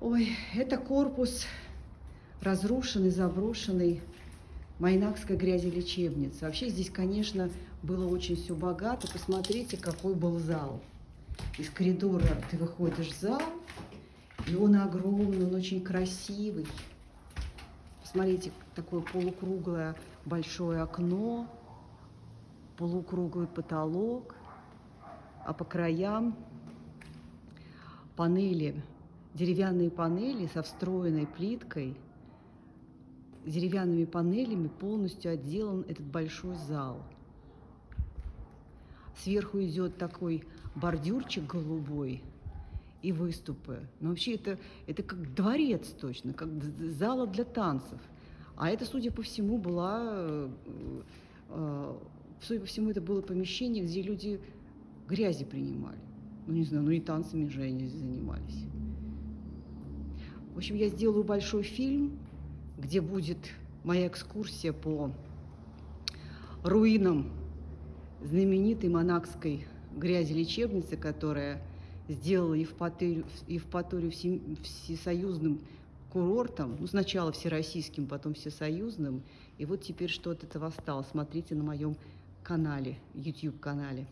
Ой, это корпус разрушенный, заброшенный Майнакской грязелечебницы. Вообще здесь, конечно, было очень все богато. Посмотрите, какой был зал. Из коридора ты выходишь в зал, и он огромный, он очень красивый. Посмотрите, такое полукруглое большое окно, полукруглый потолок, а по краям панели, деревянные панели со встроенной плиткой, деревянными панелями полностью отделан этот большой зал. Сверху идет такой бордюрчик голубой и выступы. Но вообще это, это как дворец точно, как зала для танцев. А это, судя по всему, была, э, э, судя по всему, это было помещение, где люди грязи принимали. Ну, не знаю, ну и танцами же они занимались. В общем, я сделаю большой фильм, где будет моя экскурсия по руинам знаменитой монакской грязи лечебницы, которая сделала Евпаторию, Евпаторию всесоюзным курортом, ну, сначала всероссийским, потом всесоюзным, и вот теперь что от этого осталось. Смотрите на моем канале, YouTube-канале.